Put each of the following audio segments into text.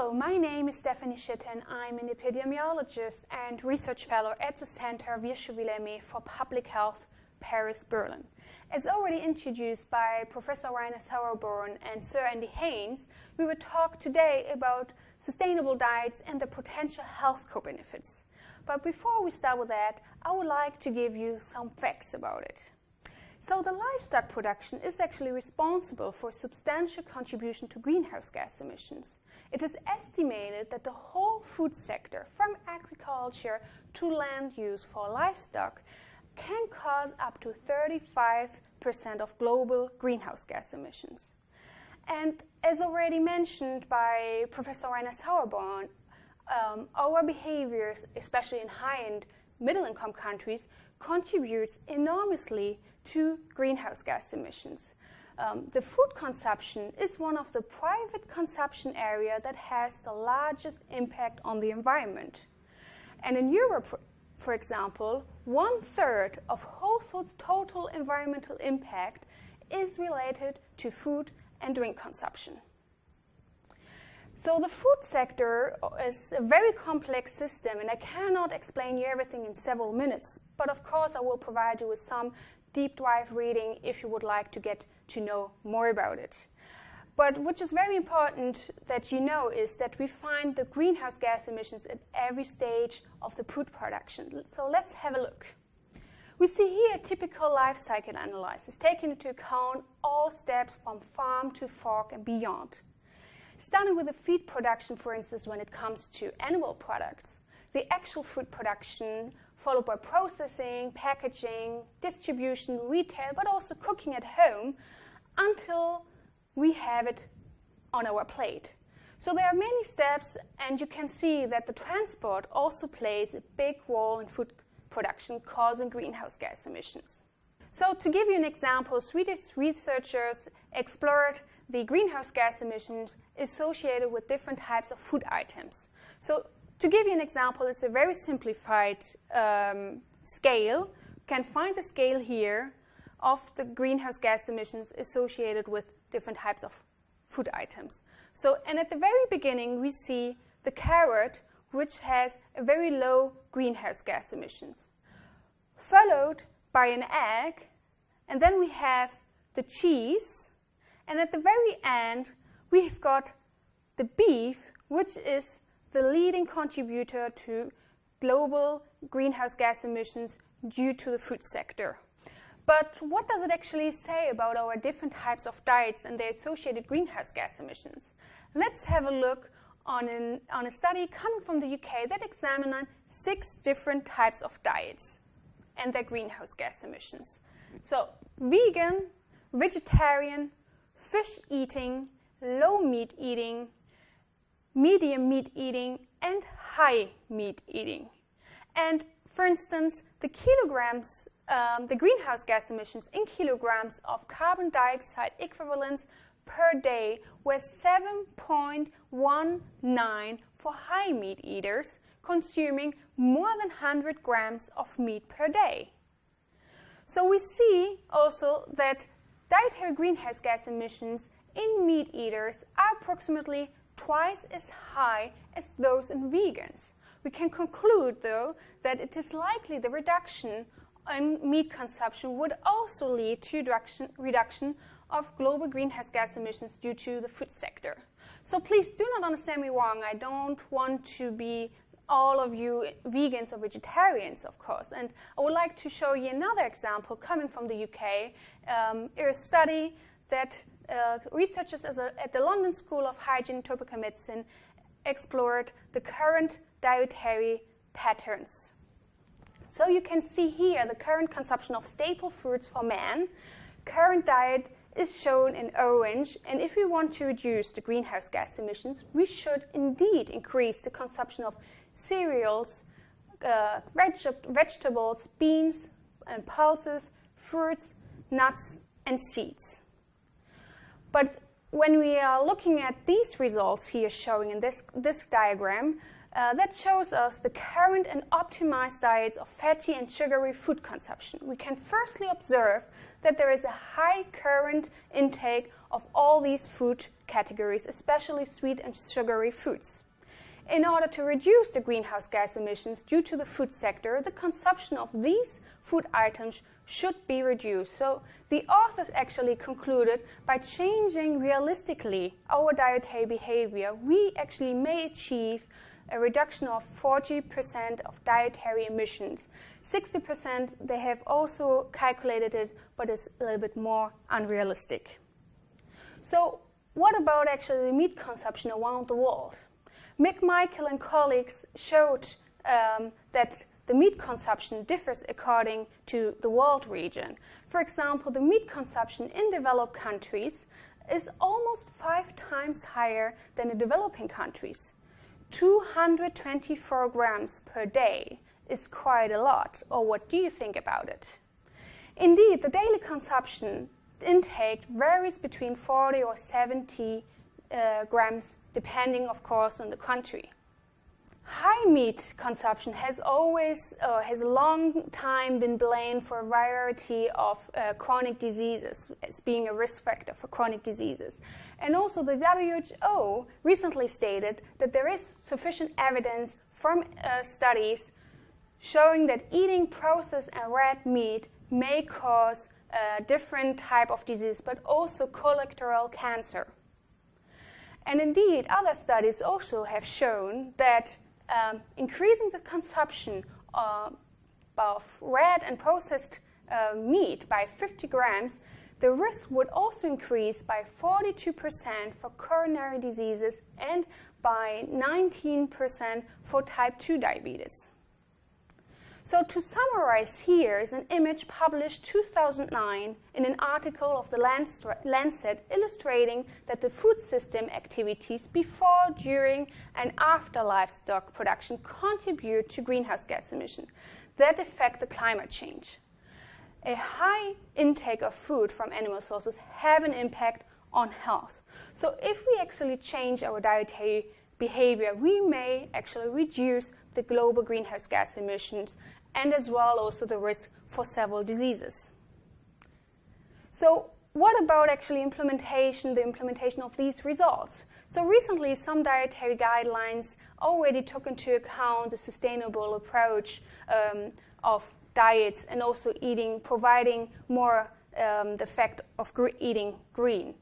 Hello, my name is Stephanie Schitten. I'm an epidemiologist and research fellow at the Center Virchow-Villermé for Public Health, Paris, Berlin. As already introduced by Professor Rainer Sauerborn and Sir Andy Haines, we will talk today about sustainable diets and the potential health co-benefits. But before we start with that, I would like to give you some facts about it. So the livestock production is actually responsible for a substantial contribution to greenhouse gas emissions. It is estimated that the whole food sector, from agriculture to land use for livestock, can cause up to 35% of global greenhouse gas emissions. And as already mentioned by Professor Rainer Sauerborn, um, our behaviors, especially in high-end middle-income countries, contributes enormously to greenhouse gas emissions. Um, the food consumption is one of the private consumption area that has the largest impact on the environment. And in Europe, for, example, one third of households' total environmental impact is related to food and drink consumption. So the food sector is a very complex system, and I cannot explain you everything in several minutes. But of course, I will provide you with some deep dive reading if you would like to get to know more about it. But which is very important that you know is that we find the greenhouse gas emissions at every stage of the food production. So let's have a look. We see here a typical life cycle analysis, taking into account all steps from farm to fork and beyond. Starting with the feed production, for instance, when it comes to animal products, the actual food production followed by processing, packaging, distribution, retail, but also cooking at home until we have it on our plate. So there are many steps, and you can see that the transport also plays a big role in food production, causing greenhouse gas emissions. So to give you an example, Swedish researchers explored the greenhouse gas emissions associated with different types of food items. So to give you an example, it's a very simplified um, scale. You can find the scale here of the greenhouse gas emissions associated with different types of food items. So, and at the very beginning, we see the carrot, which has a very low greenhouse gas emissions, followed by an egg, and then we have the cheese, and at the very end, we've got the beef, which is the leading contributor to global greenhouse gas emissions due to the food sector. But what does it actually say about our different types of diets and their associated greenhouse gas emissions? Let's have a look on, an, on a study coming from the UK that examined six different types of diets and their greenhouse gas emissions. So vegan, vegetarian, fish eating, low meat eating, medium meat eating, and high meat eating. And for instance, the kilograms, um, the greenhouse gas emissions in kilograms of carbon dioxide equivalents per day were 7.19 for high meat eaters, consuming more than 100 grams of meat per day. So we see also that dietary greenhouse gas emissions in meat eaters are approximately twice as high as those in vegans. We can conclude, though, that it is likely the reduction in meat consumption would also lead to reduction, reduction of global greenhouse gas emissions due to the food sector. So please do not understand me wrong. I don't want to be all of you vegans or vegetarians, of course. And I would like to show you another example coming from the UK. Um, a study that uh, researchers at the London School of Hygiene and Tropical Medicine explored the current dietary patterns. So you can see here the current consumption of staple foods for men. Current diet is shown in orange, and if we want to reduce the greenhouse gas emissions, we should indeed increase the consumption of cereals, uh, veg vegetables, beans and pulses, fruits, nuts, and seeds. But when we are looking at these results here showing in this, this diagram, uh, that shows us the current and optimized diets of fatty and sugary food consumption. We can firstly observe that there is a high current intake of all these food categories, especially sweet and sugary foods. In order to reduce the greenhouse gas emissions due to the food sector, the consumption of these food items should be reduced. So the authors actually concluded by changing realistically our dietary behavior, we actually may achieve a reduction of 40% of dietary emissions. 60% they have also calculated it, but it's a little bit more unrealistic. So what about actually the meat consumption around the world? McMichael and colleagues showed um, that the meat consumption differs according to the world region. For example, the meat consumption in developed countries is almost five times higher than in developing countries. 224 grams per day is quite a lot, or what do you think about it? Indeed, the daily consumption intake varies between 40 or 70 uh, grams, depending, of course, on the country. High meat consumption has always, uh, has a long time been blamed for a variety of uh, chronic diseases as being a risk factor for chronic diseases. And also the WHO recently stated that there is sufficient evidence from uh, studies showing that eating processed and red meat may cause a different type of disease, but also colorectal cancer. And indeed, other studies also have shown that um, increasing the consumption uh, of red and processed uh, meat by 50 grams, the risk would also increase by 42% for coronary diseases and by 19% for type 2 diabetes. So to summarize here is an image published 2009 in an article of the Lancet illustrating that the food system activities before, during and after livestock production contribute to greenhouse gas emission that affect the climate change. A high intake of food from animal sources have an impact on health. So if we actually change our dietary behavior, we may actually reduce the global greenhouse gas emissions and as well also the risk for several diseases. So what about actually implementation, the implementation of these results? So recently, some dietary guidelines already took into account the sustainable approach um, of diets and also eating, providing more um, the fact of gr eating green.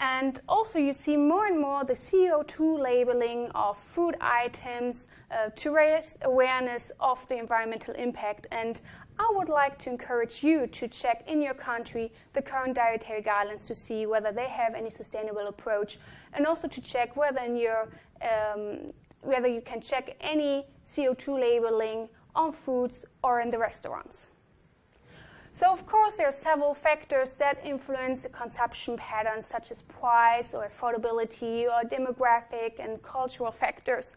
And also you see more and more the CO2 labeling of food items uh, to raise awareness of the environmental impact. And I would like to encourage you to check in your country the current dietary guidelines to see whether they have any sustainable approach and also to check whether in your um, whether you can check any CO2 labeling on foods or in the restaurants. So of course there are several factors that influence the consumption patterns such as price or affordability or demographic and cultural factors.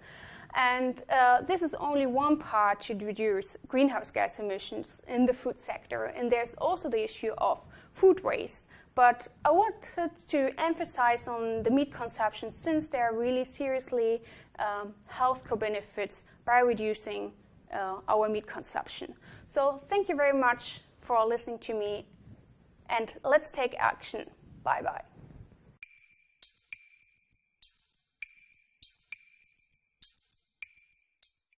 And uh, this is only one part to reduce greenhouse gas emissions in the food sector. And there's also the issue of food waste. But I wanted to emphasize on the meat consumption since there are really seriously um, health co-benefits by reducing uh, our meat consumption. So thank you very much for listening to me and let's take action. Bye bye.